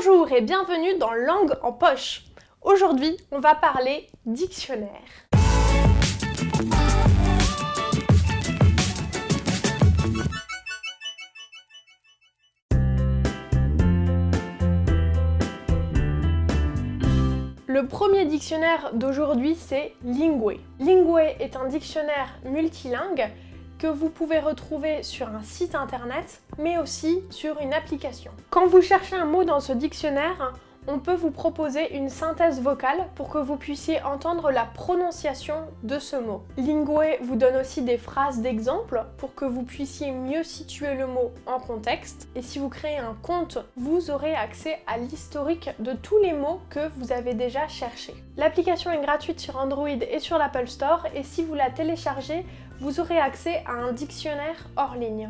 Bonjour et bienvenue dans Langue en poche. Aujourd'hui, on va parler dictionnaire. Le premier dictionnaire d'aujourd'hui, c'est Lingue. Lingue est un dictionnaire multilingue que vous pouvez retrouver sur un site internet, mais aussi sur une application. Quand vous cherchez un mot dans ce dictionnaire, on peut vous proposer une synthèse vocale pour que vous puissiez entendre la prononciation de ce mot. Lingue vous donne aussi des phrases d'exemple pour que vous puissiez mieux situer le mot en contexte. Et si vous créez un compte, vous aurez accès à l'historique de tous les mots que vous avez déjà cherchés. L'application est gratuite sur Android et sur l'Apple Store et si vous la téléchargez, vous aurez accès à un dictionnaire hors ligne.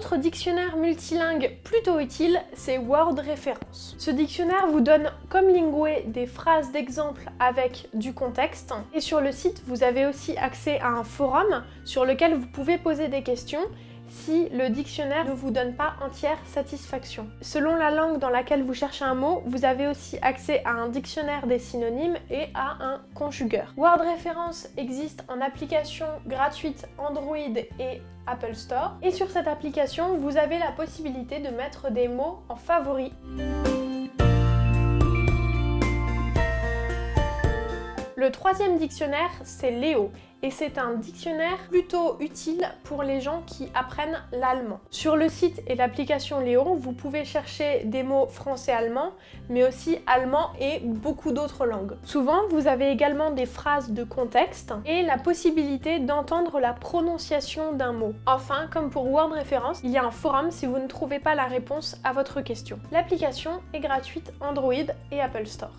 Autre dictionnaire multilingue plutôt utile, c'est Word Référence. Ce dictionnaire vous donne, comme Lingue, des phrases d'exemple avec du contexte. Et sur le site, vous avez aussi accès à un forum sur lequel vous pouvez poser des questions si le dictionnaire ne vous donne pas entière satisfaction. Selon la langue dans laquelle vous cherchez un mot, vous avez aussi accès à un dictionnaire des synonymes et à un conjugueur. Word Référence existe en application gratuite Android et Apple Store. Et sur cette application, vous avez la possibilité de mettre des mots en favoris. Le troisième dictionnaire, c'est Léo et c'est un dictionnaire plutôt utile pour les gens qui apprennent l'allemand. Sur le site et l'application Léon, vous pouvez chercher des mots français-allemand, mais aussi allemand et beaucoup d'autres langues. Souvent, vous avez également des phrases de contexte et la possibilité d'entendre la prononciation d'un mot. Enfin, comme pour Word Référence, il y a un forum si vous ne trouvez pas la réponse à votre question. L'application est gratuite Android et Apple Store.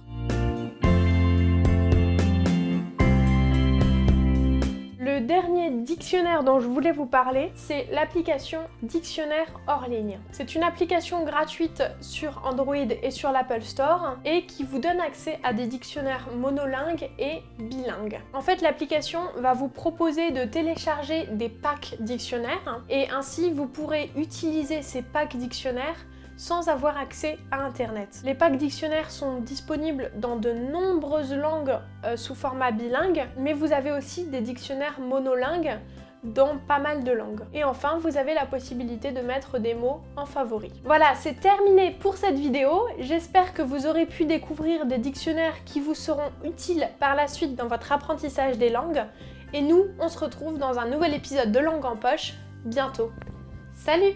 Dictionnaire dont je voulais vous parler, c'est l'application Dictionnaire hors ligne. C'est une application gratuite sur Android et sur l'Apple Store et qui vous donne accès à des dictionnaires monolingues et bilingues. En fait, l'application va vous proposer de télécharger des packs dictionnaires et ainsi vous pourrez utiliser ces packs dictionnaires sans avoir accès à Internet. Les packs dictionnaires sont disponibles dans de nombreuses langues euh, sous format bilingue, mais vous avez aussi des dictionnaires monolingues dans pas mal de langues. Et enfin, vous avez la possibilité de mettre des mots en favoris. Voilà, c'est terminé pour cette vidéo. J'espère que vous aurez pu découvrir des dictionnaires qui vous seront utiles par la suite dans votre apprentissage des langues. Et nous, on se retrouve dans un nouvel épisode de Langue en Poche bientôt. Salut